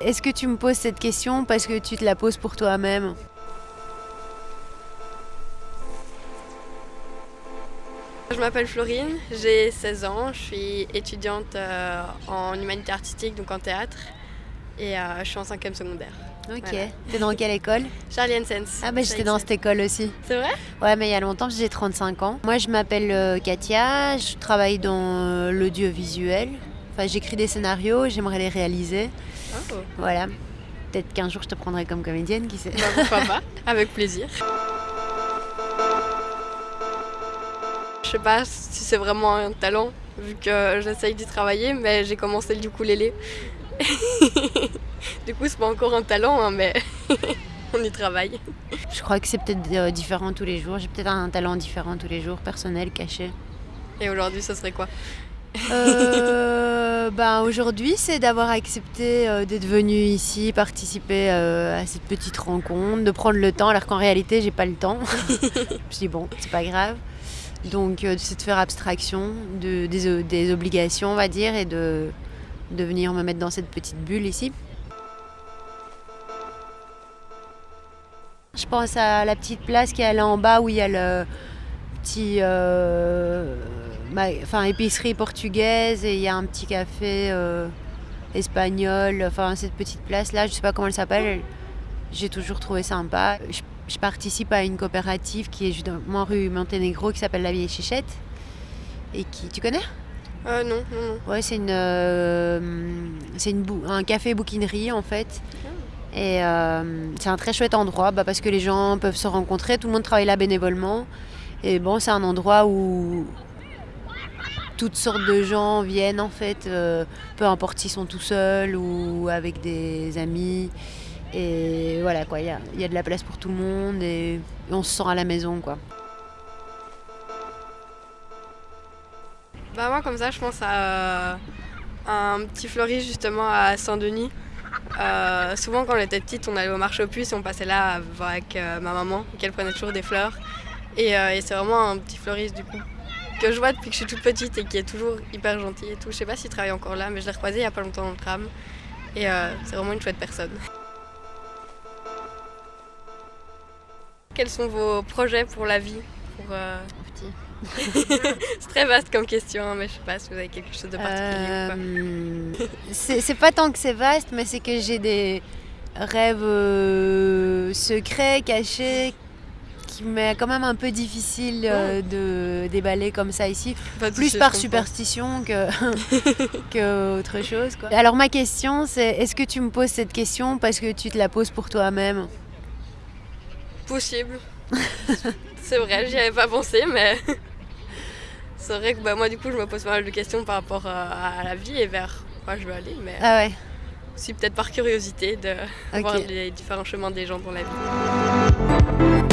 Est-ce que tu me poses cette question parce que tu te la poses pour toi-même? Je m'appelle Florine, j'ai 16 ans, je suis étudiante euh, en humanité artistique, donc en théâtre, et euh, je suis en cinquième secondaire. Ok. Voilà. T'es dans quelle école? Charlie Sens. Ah bah j'étais dans cette école aussi. C'est vrai? Ouais mais il y a longtemps, j'ai 35 ans. Moi je m'appelle euh, Katia, je travaille dans l'audiovisuel. Enfin j'écris des scénarios, j'aimerais les réaliser. Oh. Voilà. Peut-être qu'un jour je te prendrai comme comédienne, qui sait. Bah, pourquoi pas Avec plaisir. Je sais pas si c'est vraiment un talent, vu que j'essaye d'y travailler, mais j'ai commencé le ukulélé. du coup, c'est pas encore un talent, hein, mais on y travaille. Je crois que c'est peut-être euh, différent tous les jours. J'ai peut-être un talent différent tous les jours, personnel, caché. Et aujourd'hui, ce serait quoi? Euh, ben, aujourd'hui, c'est d'avoir accepté euh, d'être venu ici, participer euh, à cette petite rencontre, de prendre le temps, alors qu'en réalité, j'ai pas le temps. je me dis bon, c'est pas grave. Donc, euh, c'est de faire abstraction de, des, obligations, on va dire, et de, de venir me mettre dans cette petite bulle ici. Je pense à la petite place qui est là en bas où il y a le petit euh, enfin épicerie portugaise et il y a un petit café euh, espagnol enfin cette petite place là je sais pas comment elle s'appelle j'ai toujours trouvé sympa je, je participe à une coopérative qui est justement rue Monténégro qui s'appelle la vieille chichette et qui tu connais? Euh, Non, non, non. ouais c'est une euh, c'est une bou- un café bouquinerie en fait et euh, c'est un très chouette endroit bah, parce que les gens peuvent se rencontrer, tout le monde travaille là bénévolement. Et bon, c'est un endroit où toutes sortes de gens viennent en fait, euh, peu importe s'ils sont tout seuls ou avec des amis. Et voilà quoi, il y a, de la place pour tout le monde et, on se sent à la maison quoi. Bah moi comme ça je pense à euh, un petit fleuriste justement à Saint-Denis. Euh, souvent quand on était petite on allait au marché aux puces et on passait là avec ma maman qu'elle prenait toujours des fleurs. Et c'est vraiment un petit fleuriste du coup que je vois depuis que je suis toute petite et qui est toujours hyper gentil et tout. Je sais pas s'il travaille encore là mais je l'ai recroisé il y a pas longtemps dans le tram. Et euh, c'est vraiment une chouette personne. Quels sont vos projets pour la vie pour, euh, C'est très vaste comme question, hein, mais je sais pas si vous avez quelque chose de particulier ou pas. Euh, c'est c'est pas tant que c'est vaste, mais c'est que j'ai des rêves euh, secrets, cachés, qui m'est quand même un peu difficile euh, de déballer comme ça ici. Pas Plus par superstition que, que autre chose. quoi. Alors ma question, c'est est-ce que tu me poses cette question parce que tu te la poses pour toi-même? Possible. c'est vrai, j'y avais pas pensé, mais c'est vrai que bah, moi du coup je me pose pas mal de questions par rapport à, à la vie et vers quoi je veux aller, mais Ah ouais, aussi peut-être par curiosité de voir les différents chemins des gens dans la vie.